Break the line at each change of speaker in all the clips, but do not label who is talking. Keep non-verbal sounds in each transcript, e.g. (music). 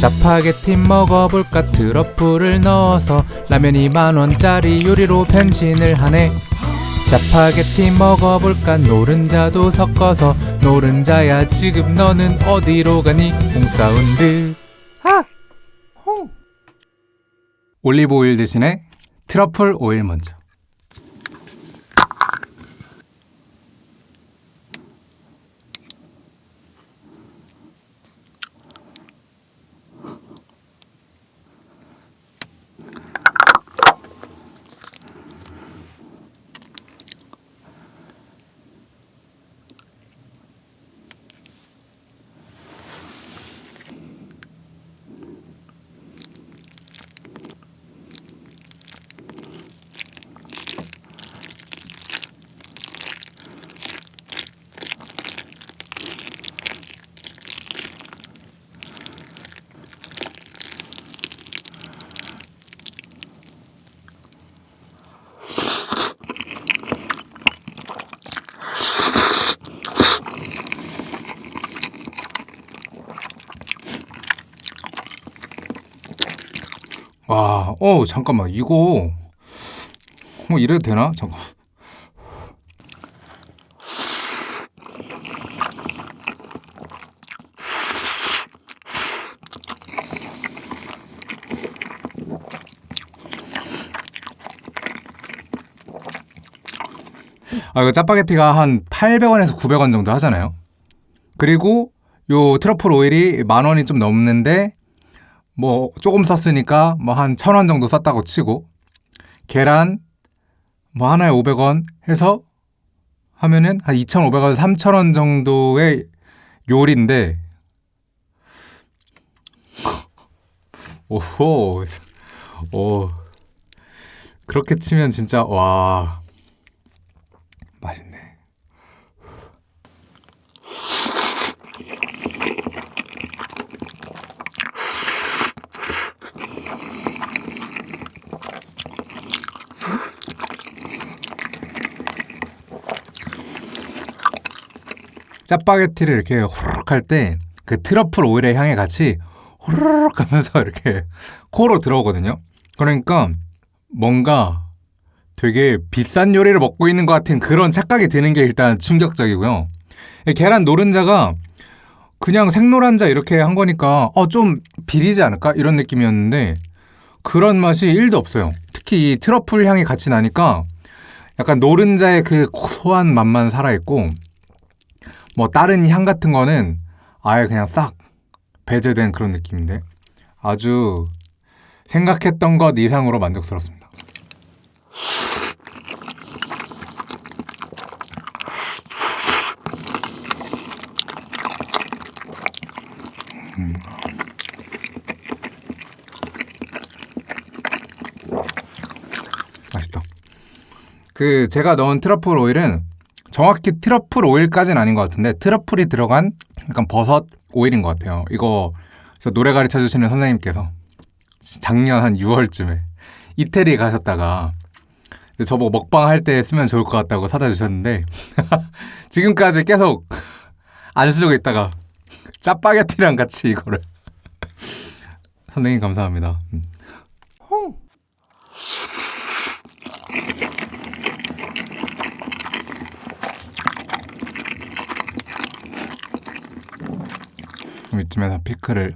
짜파게티 먹어볼까? 트러플을 넣어서 라면이 만원짜리 요리로 변신을 하네. 짜파게티 먹어볼까? 노른자도 섞어서 노른자야 지금 너는 어디로 가니? 홈사운드. 아! 홍! 올리브 오일 대신에 트러플 오일 먼저 와, 어 잠깐만 이거 뭐 이래도 되나? 잠깐. 아 이거 짜파게티가 한 800원에서 900원 정도 하잖아요. 그리고 요 트러플 오일이 만 원이 좀 넘는데 뭐 조금 썼으니까 뭐 한 천 원 정도 썼다고 치고 계란 뭐 하나에 500원 해서 하면은 한 2,500원, 3,000원 정도의 요리인데 (laughs) 오호 오 그렇게 치면 진짜 와 맛있네. 짜파게티를 이렇게 호로록 할 때 그 트러플 오일의 향이 같이 호로록 하면서 (laughs) 이렇게 코로 들어오거든요. 그러니까 뭔가 되게 비싼 요리를 먹고 있는 것 같은 그런 착각이 드는 게 일단 충격적이고요. 계란 노른자가 그냥 생노란자 이렇게 한 거니까 어, 좀 비리지 않을까? 이런 느낌이었는데 그런 맛이 1도 없어요. 특히 이 트러플 향이 같이 나니까 약간 노른자의 그 고소한 맛만 살아있고 뭐 다른 향 같은 거는 아예 그냥 싹 배제된 그런 느낌인데 아주 생각했던 것 이상으로 만족스럽습니다. 음. 맛있다. 그 제가 넣은 트러플 오일은 정확히 트러플 오일까지는 아닌 것 같은데 트러플이 들어간 약간 버섯 오일인 것 같아요. 이거 노래 가르쳐 주시는 선생님께서 작년 한 6월쯤에 이태리 가셨다가 저보고 먹방 할 때 쓰면 좋을 것 같다고 사다 주셨는데 (laughs) 지금까지 계속 안 쓰고 있다가 짜파게티랑 같이 이거를 선생님 감사합니다. 음. 이쯤에서 피클을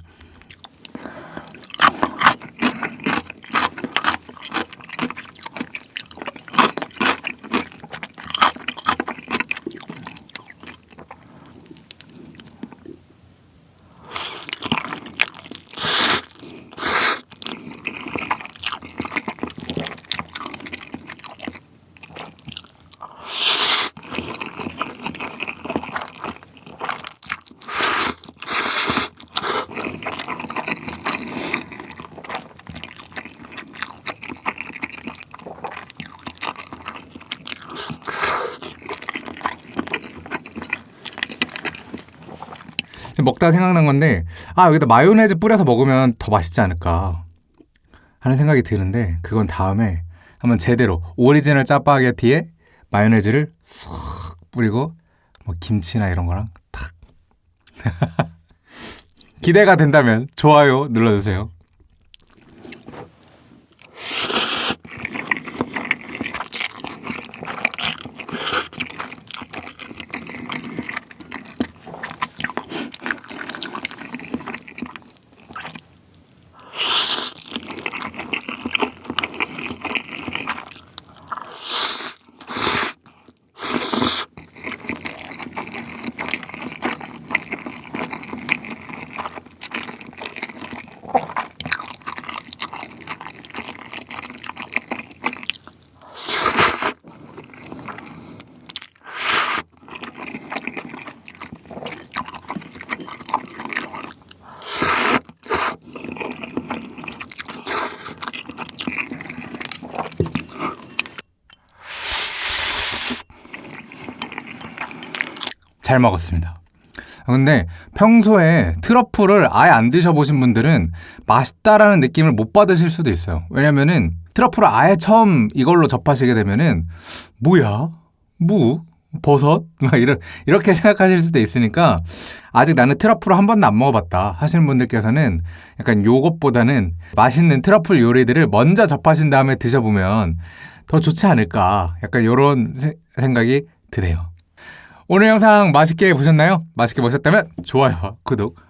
먹다가 생각난 건데 아 여기다 마요네즈 뿌려서 먹으면 더 맛있지 않을까 하는 생각이 드는데 그건 다음에 한번 제대로 오리지널 짜파게티에 마요네즈를 쏙 뿌리고 뭐 김치나 이런 거랑 탁 (laughs) 기대가 된다면 좋아요 눌러주세요. 잘 먹었습니다. 근데 평소에 트러플을 아예 안 드셔보신 분들은 맛있다라는 느낌을 못 받으실 수도 있어요. 왜냐면은 트러플을 아예 처음 이걸로 접하시게 되면은 뭐야? 무? 버섯? (laughs) 막 이런, 이렇게 생각하실 수도 있으니까 아직 나는 트러플을 한 번도 안 먹어봤다 하시는 분들께서는 약간 요것보다는 맛있는 트러플 요리들을 먼저 접하신 다음에 드셔보면 더 좋지 않을까 약간 이런 생각이 드네요. 오늘 영상 맛있게 보셨나요? 맛있게 보셨다면 좋아요, 구독,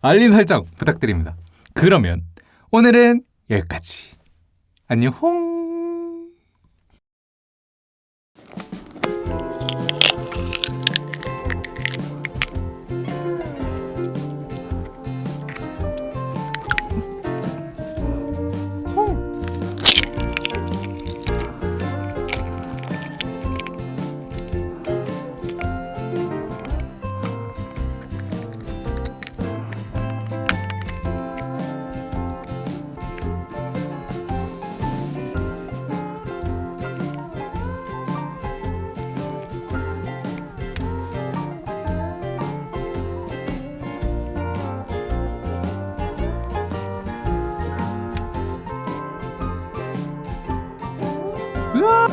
알림 설정 부탁드립니다. 그러면 오늘은 여기까지. 안녕. 으아!